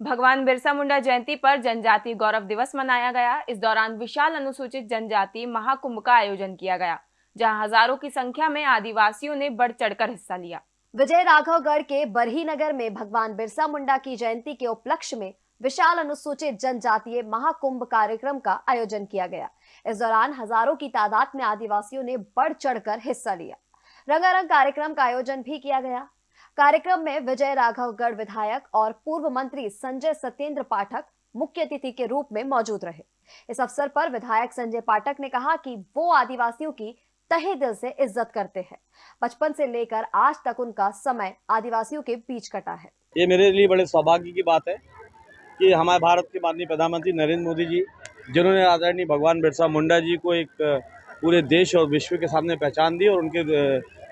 भगवान बिरसा मुंडा जयंती पर जनजाति गौरव दिवस मनाया गया। इस दौरान विशाल अनुसूचित जनजाति महाकुंभ का आयोजन किया गया, जहाँ हज़ारों की संख्या में आदिवासियों ने बढ़ चढ़कर हिस्सा लिया। विजय राघवगढ़ के बरही नगर में भगवान बिरसा मुंडा की जयंती के उपलक्ष्य में विशाल अनुसूचित जनजातीय महाकुंभ कार्यक्रम का आयोजन किया गया। इस दौरान हज़ारों की तादाद में आदिवासियों ने बढ़ चढ़कर हिस्सा लिया। रंगारंग कार्यक्रम का आयोजन भी किया गया। कार्यक्रम में विजय राघवगढ़ विधायक और पूर्व मंत्री संजय सत्येंद्र पाठक मुख्य अतिथि के रूप में मौजूद रहे। इस अवसर पर विधायक संजय पाठक ने कहा कि वो आदिवासियों की तहे दिल से इज़्ज़त करते हैं। बचपन से लेकर आज तक उनका समय आदिवासियों के बीच कटा है। ये मेरे लिए बड़े सौभाग्य की बात है कि हमारे भारत के माननीय प्रधानमंत्री नरेंद्र मोदी जी, जिन्होंने आदरणीय भगवान बिरसा मुंडा जी को एक पूरे देश और विश्व के सामने पहचान दी और उनके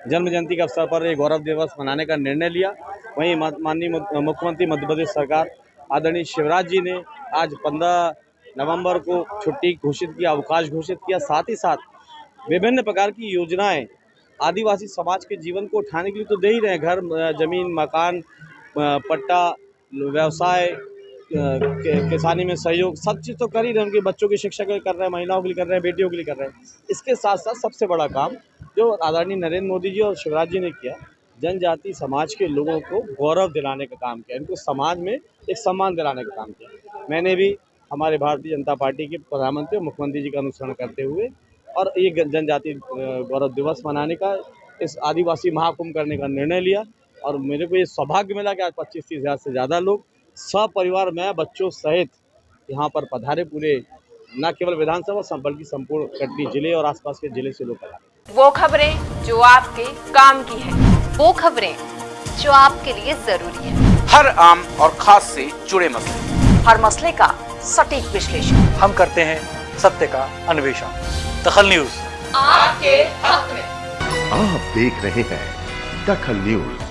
जन्म जयंती के अवसर पर एक गौरव दिवस मनाने का निर्णय लिया। वहीं माननीय मुख्यमंत्री मध्य प्रदेश सरकार आदरणीय शिवराज जी ने आज 15 नवंबर को छुट्टी घोषित किया, अवकाश घोषित किया। साथ ही साथ विभिन्न प्रकार की योजनाएँ आदिवासी समाज के जीवन को उठाने के लिए तो दे ही रहे हैं। घर ज़मीन, मकान पट्टा, व्यवसाय किसानी में सहयोग, सब चीज़ तो कर ही रहे हैं। उनके बच्चों की शिक्षा के लिए कर रहे हैं, महिलाओं के लिए कर रहे हैं, बेटियों के लिए कर रहे हैं। इसके साथ साथ सबसे बड़ा काम जो आदरणीय नरेंद्र मोदी जी और शिवराज जी ने किया, जनजाति, समाज के लोगों को गौरव दिलाने का काम किया, इनको समाज में एक सम्मान दिलाने का काम किया। मैंने भी हमारे भारतीय जनता पार्टी के प्रधानमंत्री और मुख्यमंत्री जी का अनुसरण करते हुए और ये जनजाति गौरव दिवस मनाने का, इस आदिवासी महाकुंभ करने का निर्णय लिया और मेरे को ये सौभाग्य मिला कि आज पच्चीस तीस हज़ार से ज़्यादा लोग, सपरिवार में, बच्चों सहित यहाँ पर पधारे पूरे, न केवल विधानसभा बल्कि संपूर्ण कटनी ज़िले और आसपास के ज़िले से लोग पधारे। वो खबरें जो आपके काम की है। वो खबरें जो आपके लिए ज़रूरी है। हर आम और खास से जुड़े मसले। हर मसले का सटीक विश्लेषण। हम करते हैं सत्य का अन्वेषण। दखल न्यूज़। आपके हक में। आप देख रहे हैं दखल न्यूज़।